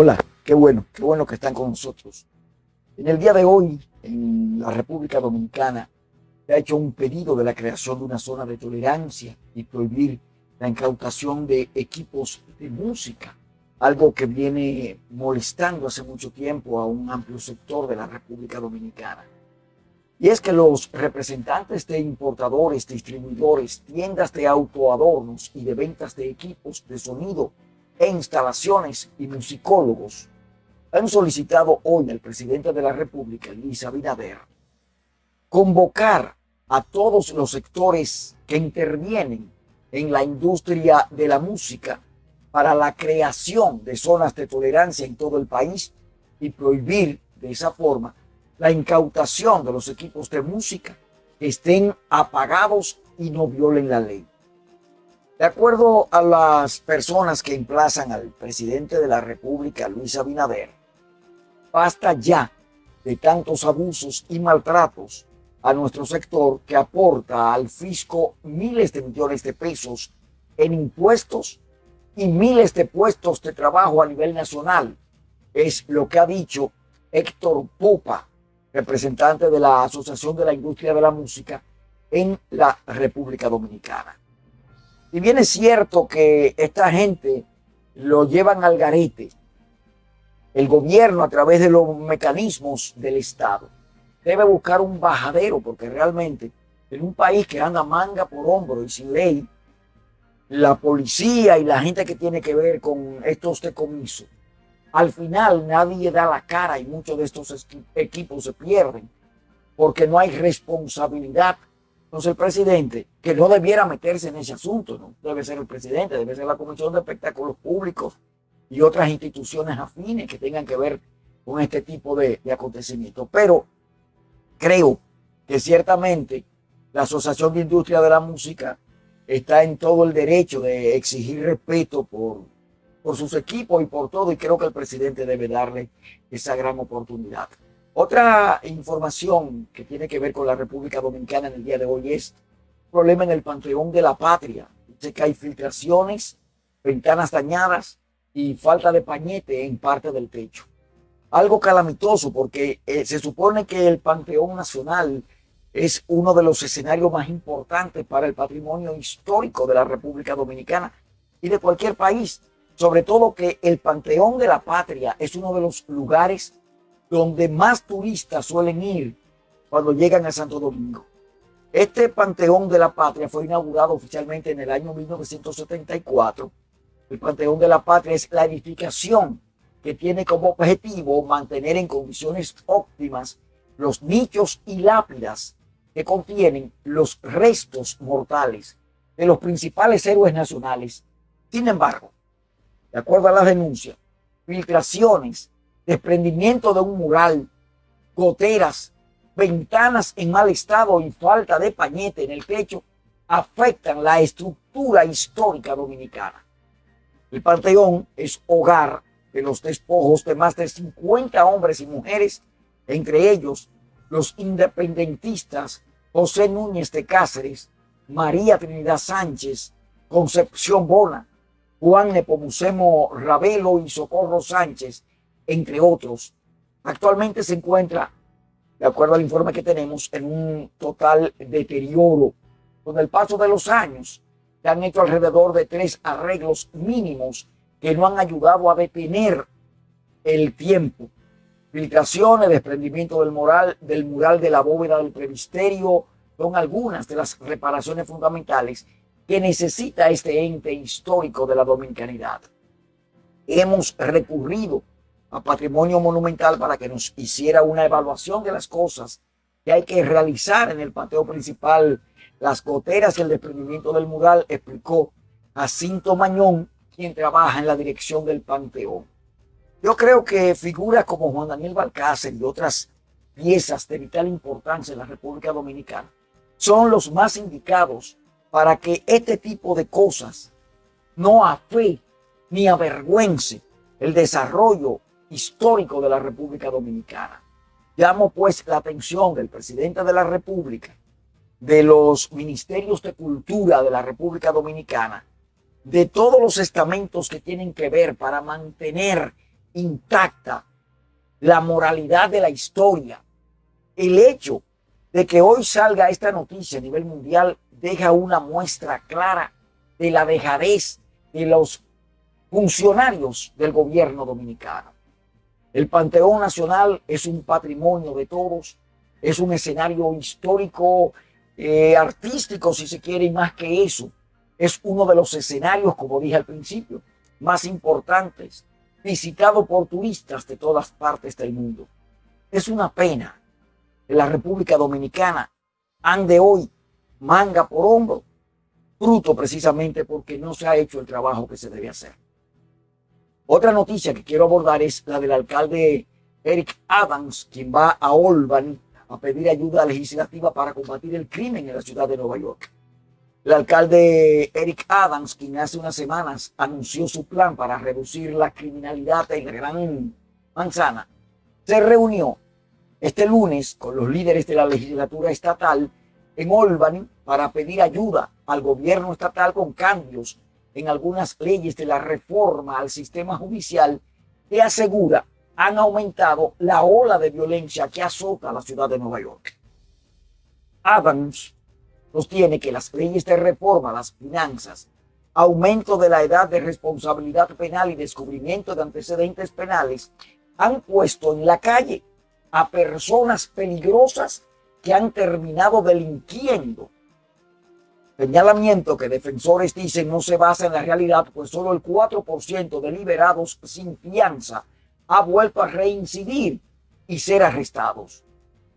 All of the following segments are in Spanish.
Hola, qué bueno, qué bueno que están con nosotros. En el día de hoy, en la República Dominicana, se ha hecho un pedido de la creación de una zona de tolerancia y prohibir la incautación de equipos de música, algo que viene molestando hace mucho tiempo a un amplio sector de la República Dominicana. Y es que los representantes de importadores, distribuidores, tiendas de autoadornos y de ventas de equipos de sonido e instalaciones y musicólogos han solicitado hoy al presidente de la República, Luis Abinader, convocar a todos los sectores que intervienen en la industria de la música para la creación de zonas de tolerancia en todo el país y prohibir de esa forma la incautación de los equipos de música que estén apagados y no violen la ley. De acuerdo a las personas que emplazan al presidente de la República, Luis Abinader, basta ya de tantos abusos y maltratos a nuestro sector que aporta al fisco miles de millones de pesos en impuestos y miles de puestos de trabajo a nivel nacional. Es lo que ha dicho Héctor Popa, representante de la Asociación de la Industria de la Música en la República Dominicana. Y bien es cierto que esta gente lo llevan al garete, el gobierno a través de los mecanismos del Estado. Debe buscar un bajadero porque realmente en un país que anda manga por hombro y sin ley, la policía y la gente que tiene que ver con estos decomisos, al final nadie da la cara y muchos de estos equipos se pierden porque no hay responsabilidad entonces el presidente, que no debiera meterse en ese asunto, no debe ser el presidente, debe ser la Comisión de Espectáculos Públicos y otras instituciones afines que tengan que ver con este tipo de, de acontecimientos. Pero creo que ciertamente la Asociación de Industria de la Música está en todo el derecho de exigir respeto por, por sus equipos y por todo, y creo que el presidente debe darle esa gran oportunidad. Otra información que tiene que ver con la República Dominicana en el día de hoy es problema en el Panteón de la Patria. Dice que hay filtraciones, ventanas dañadas y falta de pañete en parte del techo. Algo calamitoso porque eh, se supone que el Panteón Nacional es uno de los escenarios más importantes para el patrimonio histórico de la República Dominicana y de cualquier país. Sobre todo que el Panteón de la Patria es uno de los lugares donde más turistas suelen ir cuando llegan a Santo Domingo. Este Panteón de la Patria fue inaugurado oficialmente en el año 1974. El Panteón de la Patria es la edificación que tiene como objetivo mantener en condiciones óptimas los nichos y lápidas que contienen los restos mortales de los principales héroes nacionales. Sin embargo, de acuerdo a las denuncias, filtraciones desprendimiento de un mural, goteras, ventanas en mal estado y falta de pañete en el techo afectan la estructura histórica dominicana. El Panteón es hogar de los despojos de más de 50 hombres y mujeres, entre ellos los independentistas José Núñez de Cáceres, María Trinidad Sánchez, Concepción Bona, Juan Nepomucemo Ravelo y Socorro Sánchez, entre otros. Actualmente se encuentra, de acuerdo al informe que tenemos, en un total deterioro. Con el paso de los años, se han hecho alrededor de tres arreglos mínimos que no han ayudado a detener el tiempo. Filtraciones, desprendimiento del, moral, del mural de la bóveda del previsterio, son algunas de las reparaciones fundamentales que necesita este ente histórico de la dominicanidad. Hemos recurrido a Patrimonio Monumental para que nos hiciera una evaluación de las cosas que hay que realizar en el patio principal, las goteras y el desprendimiento del mural, explicó Jacinto Mañón, quien trabaja en la dirección del Panteón. Yo creo que figuras como Juan Daniel Balcácer y otras piezas de vital importancia en la República Dominicana son los más indicados para que este tipo de cosas no afee ni avergüence el desarrollo histórico de la República Dominicana. Llamo pues la atención del presidente de la República, de los ministerios de cultura de la República Dominicana, de todos los estamentos que tienen que ver para mantener intacta la moralidad de la historia. El hecho de que hoy salga esta noticia a nivel mundial deja una muestra clara de la dejadez de los funcionarios del gobierno dominicano. El Panteón Nacional es un patrimonio de todos, es un escenario histórico, eh, artístico, si se quiere, y más que eso, es uno de los escenarios, como dije al principio, más importantes, visitado por turistas de todas partes del mundo. Es una pena que la República Dominicana ande hoy manga por hombro, fruto precisamente porque no se ha hecho el trabajo que se debe hacer. Otra noticia que quiero abordar es la del alcalde Eric Adams, quien va a Olban a pedir ayuda legislativa para combatir el crimen en la ciudad de Nueva York. El alcalde Eric Adams, quien hace unas semanas anunció su plan para reducir la criminalidad en la Gran Manzana, se reunió este lunes con los líderes de la legislatura estatal en Albany para pedir ayuda al gobierno estatal con cambios en algunas leyes de la reforma al sistema judicial que asegura han aumentado la ola de violencia que azota a la ciudad de Nueva York. Adams sostiene que las leyes de reforma las finanzas, aumento de la edad de responsabilidad penal y descubrimiento de antecedentes penales han puesto en la calle a personas peligrosas que han terminado delinquiendo Señalamiento que defensores dicen no se basa en la realidad, pues solo el 4% de liberados sin fianza ha vuelto a reincidir y ser arrestados.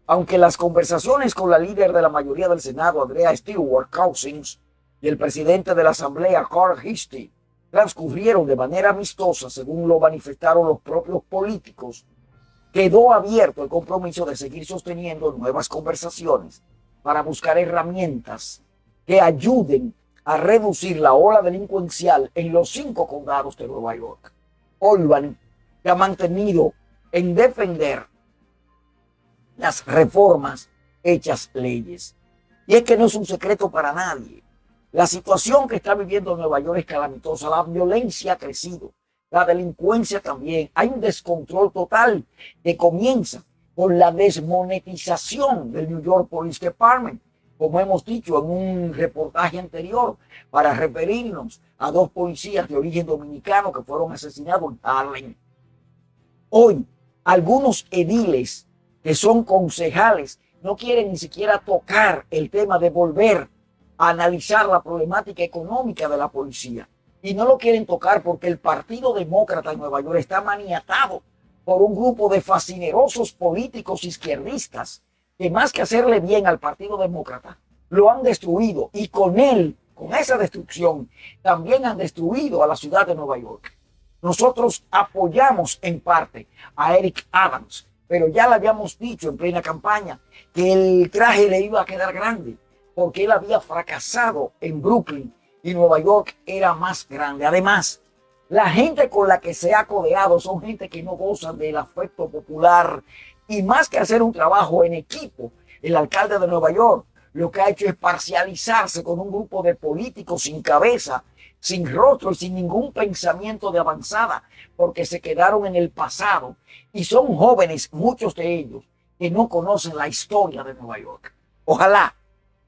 Aunque las conversaciones con la líder de la mayoría del Senado, Andrea Stewart Cousins, y el presidente de la Asamblea, Carl Histy, transcurrieron de manera amistosa, según lo manifestaron los propios políticos, quedó abierto el compromiso de seguir sosteniendo nuevas conversaciones para buscar herramientas que ayuden a reducir la ola delincuencial en los cinco condados de Nueva York. Olban se ha mantenido en defender las reformas hechas leyes. Y es que no es un secreto para nadie. La situación que está viviendo Nueva York es calamitosa. La violencia ha crecido. La delincuencia también. Hay un descontrol total que comienza con la desmonetización del New York Police Department como hemos dicho en un reportaje anterior, para referirnos a dos policías de origen dominicano que fueron asesinados en Harlem. Hoy, algunos ediles que son concejales no quieren ni siquiera tocar el tema de volver a analizar la problemática económica de la policía. Y no lo quieren tocar porque el Partido Demócrata en Nueva York está maniatado por un grupo de fascinerosos políticos izquierdistas que más que hacerle bien al Partido Demócrata, lo han destruido y con él, con esa destrucción, también han destruido a la ciudad de Nueva York. Nosotros apoyamos en parte a Eric Adams, pero ya le habíamos dicho en plena campaña que el traje le iba a quedar grande porque él había fracasado en Brooklyn y Nueva York era más grande. Además, la gente con la que se ha codeado son gente que no gozan del afecto popular y más que hacer un trabajo en equipo, el alcalde de Nueva York lo que ha hecho es parcializarse con un grupo de políticos sin cabeza, sin rostro, sin ningún pensamiento de avanzada, porque se quedaron en el pasado y son jóvenes, muchos de ellos, que no conocen la historia de Nueva York. Ojalá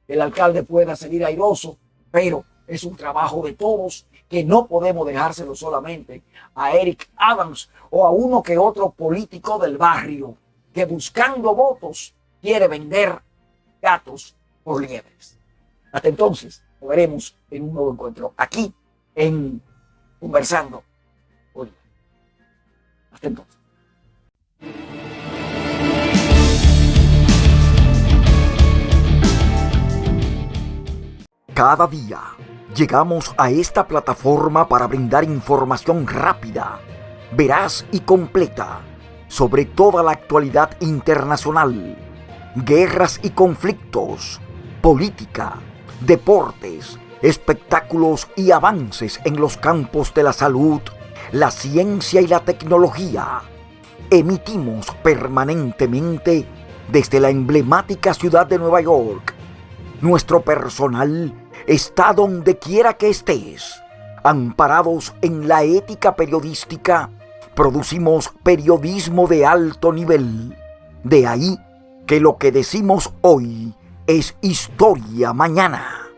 el alcalde pueda seguir airoso, pero es un trabajo de todos que no podemos dejárselo solamente a Eric Adams o a uno que otro político del barrio que buscando votos quiere vender gatos por liebres. Hasta entonces, nos veremos en un nuevo encuentro aquí en Conversando hoy. Hasta entonces. Cada día llegamos a esta plataforma para brindar información rápida, veraz y completa sobre toda la actualidad internacional, guerras y conflictos, política, deportes, espectáculos y avances en los campos de la salud, la ciencia y la tecnología. Emitimos permanentemente desde la emblemática ciudad de Nueva York. Nuestro personal está donde quiera que estés, amparados en la ética periodística producimos periodismo de alto nivel. De ahí que lo que decimos hoy es historia mañana.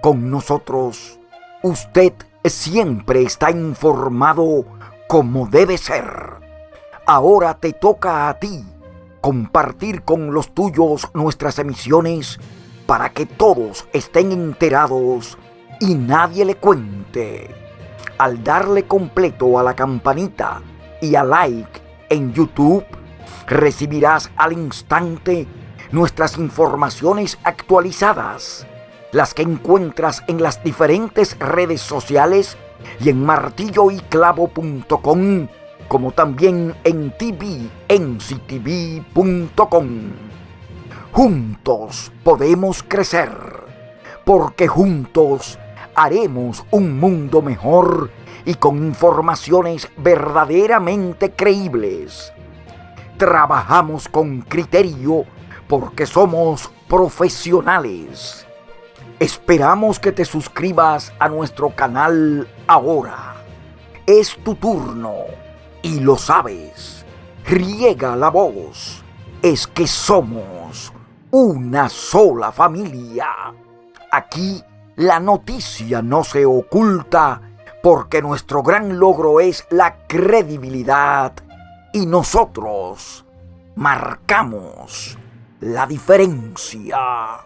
Con nosotros, usted siempre está informado como debe ser. Ahora te toca a ti compartir con los tuyos nuestras emisiones para que todos estén enterados y nadie le cuente. Al darle completo a la campanita y a like en YouTube, recibirás al instante nuestras informaciones actualizadas, las que encuentras en las diferentes redes sociales y en martilloyclavo.com, como también en tvnctv.com. Juntos podemos crecer, porque juntos haremos un mundo mejor y con informaciones verdaderamente creíbles. Trabajamos con criterio porque somos profesionales. Esperamos que te suscribas a nuestro canal ahora. Es tu turno y lo sabes. Riega la voz. Es que somos una sola familia. Aquí la noticia no se oculta porque nuestro gran logro es la credibilidad y nosotros marcamos la diferencia.